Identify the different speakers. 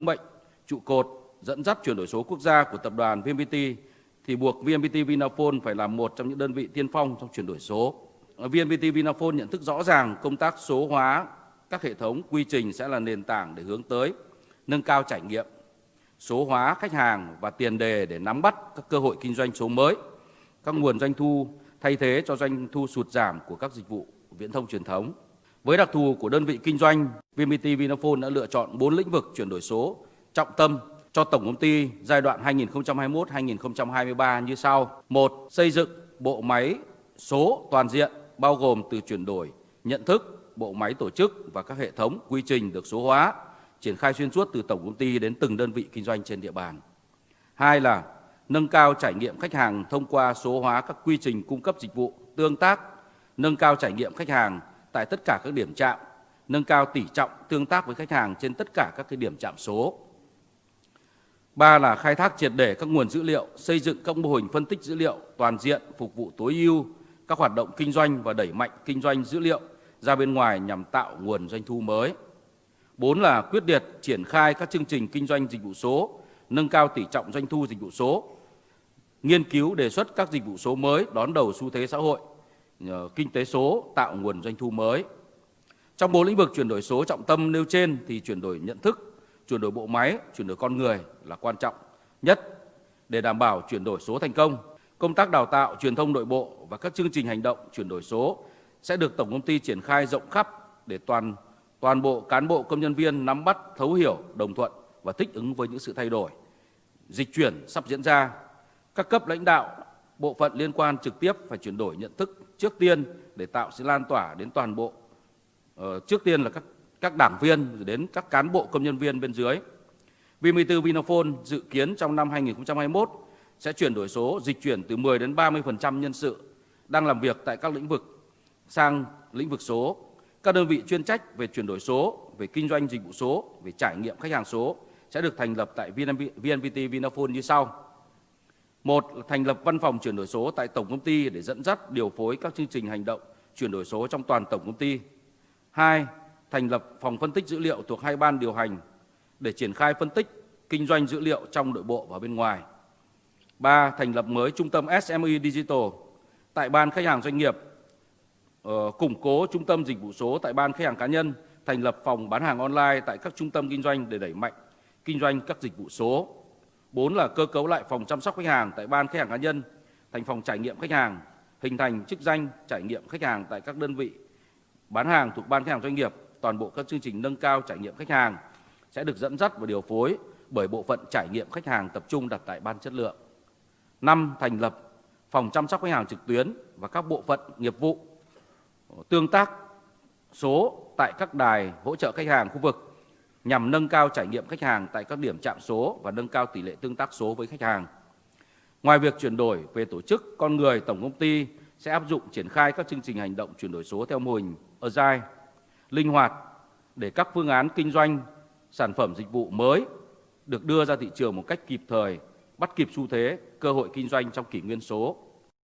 Speaker 1: bệnh trụ cột dẫn dắt chuyển đổi số quốc gia của tập đoàn VNPT thì buộc VNPT Vinaphone phải là một trong những đơn vị tiên phong trong chuyển đổi số. VNPT Vinaphone nhận thức rõ ràng công tác số hóa các hệ thống quy trình sẽ là nền tảng để hướng tới nâng cao trải nghiệm, số hóa khách hàng và tiền đề để nắm bắt các cơ hội kinh doanh số mới, các nguồn doanh thu thay thế cho doanh thu sụt giảm của các dịch vụ viễn thông truyền thống. Với đặc thù của đơn vị kinh doanh, VNPT Vinaphone đã lựa chọn 4 lĩnh vực chuyển đổi số trọng tâm cho tổng công ty giai đoạn 2021-2023 như sau. Một, xây dựng bộ máy số toàn diện bao gồm từ chuyển đổi nhận thức, bộ máy tổ chức và các hệ thống quy trình được số hóa, triển khai xuyên suốt từ tổng công ty đến từng đơn vị kinh doanh trên địa bàn. Hai là nâng cao trải nghiệm khách hàng thông qua số hóa các quy trình cung cấp dịch vụ, tương tác, nâng cao trải nghiệm khách hàng tại tất cả các điểm chạm, nâng cao tỷ trọng tương tác với khách hàng trên tất cả các cái điểm chạm số. Ba là khai thác triệt để các nguồn dữ liệu, xây dựng các mô hình phân tích dữ liệu toàn diện phục vụ tối ưu các hoạt động kinh doanh và đẩy mạnh kinh doanh dữ liệu ra bên ngoài nhằm tạo nguồn doanh thu mới. Bốn là quyết liệt triển khai các chương trình kinh doanh dịch vụ số, nâng cao tỷ trọng doanh thu dịch vụ số, nghiên cứu đề xuất các dịch vụ số mới đón đầu xu thế xã hội, kinh tế số tạo nguồn doanh thu mới. Trong bốn lĩnh vực chuyển đổi số trọng tâm nêu trên thì chuyển đổi nhận thức, chuyển đổi bộ máy, chuyển đổi con người là quan trọng nhất để đảm bảo chuyển đổi số thành công. Công tác đào tạo, truyền thông nội bộ và các chương trình hành động chuyển đổi số sẽ được tổng công ty triển khai rộng khắp để toàn toàn bộ cán bộ công nhân viên nắm bắt, thấu hiểu, đồng thuận và thích ứng với những sự thay đổi. Dịch chuyển sắp diễn ra, các cấp lãnh đạo, bộ phận liên quan trực tiếp phải chuyển đổi nhận thức trước tiên để tạo sự lan tỏa đến toàn bộ. Ờ, trước tiên là các các đảng viên rồi đến các cán bộ công nhân viên bên dưới. V14 Vinaphone dự kiến trong năm 2021 sẽ chuyển đổi số, dịch chuyển từ 10 đến 30% nhân sự đang làm việc tại các lĩnh vực sang lĩnh vực số. Các đơn vị chuyên trách về chuyển đổi số, về kinh doanh dịch vụ số, về trải nghiệm khách hàng số sẽ được thành lập tại VNPT Vinaphone như sau. Một là thành lập văn phòng chuyển đổi số tại tổng công ty để dẫn dắt điều phối các chương trình hành động chuyển đổi số trong toàn tổng công ty. Hai, thành lập phòng phân tích dữ liệu thuộc hai ban điều hành để triển khai phân tích kinh doanh dữ liệu trong nội bộ và bên ngoài. ba Thành lập mới trung tâm SME Digital tại ban khách hàng doanh nghiệp, ờ, củng cố trung tâm dịch vụ số tại ban khách hàng cá nhân, thành lập phòng bán hàng online tại các trung tâm kinh doanh để đẩy mạnh kinh doanh các dịch vụ số. 4 là cơ cấu lại phòng chăm sóc khách hàng tại ban khách hàng cá nhân thành phòng trải nghiệm khách hàng, hình thành chức danh trải nghiệm khách hàng tại các đơn vị bán hàng thuộc ban khách hàng doanh nghiệp, toàn bộ các chương trình nâng cao trải nghiệm khách hàng sẽ được dẫn dắt và điều phối bởi bộ phận trải nghiệm khách hàng tập trung đặt tại ban chất lượng. 5. Thành lập phòng chăm sóc khách hàng trực tuyến và các bộ phận nghiệp vụ tương tác số tại các đài hỗ trợ khách hàng khu vực nhằm nâng cao trải nghiệm khách hàng tại các điểm chạm số và nâng cao tỷ lệ tương tác số với khách hàng. Ngoài việc chuyển đổi về tổ chức, con người, tổng công ty sẽ áp dụng triển khai các chương trình hành động chuyển đổi số theo mô hình Agile, linh hoạt để các phương án kinh doanh, sản phẩm dịch vụ mới được đưa ra thị trường một cách kịp thời, bắt kịp xu thế, cơ hội kinh doanh trong kỷ nguyên số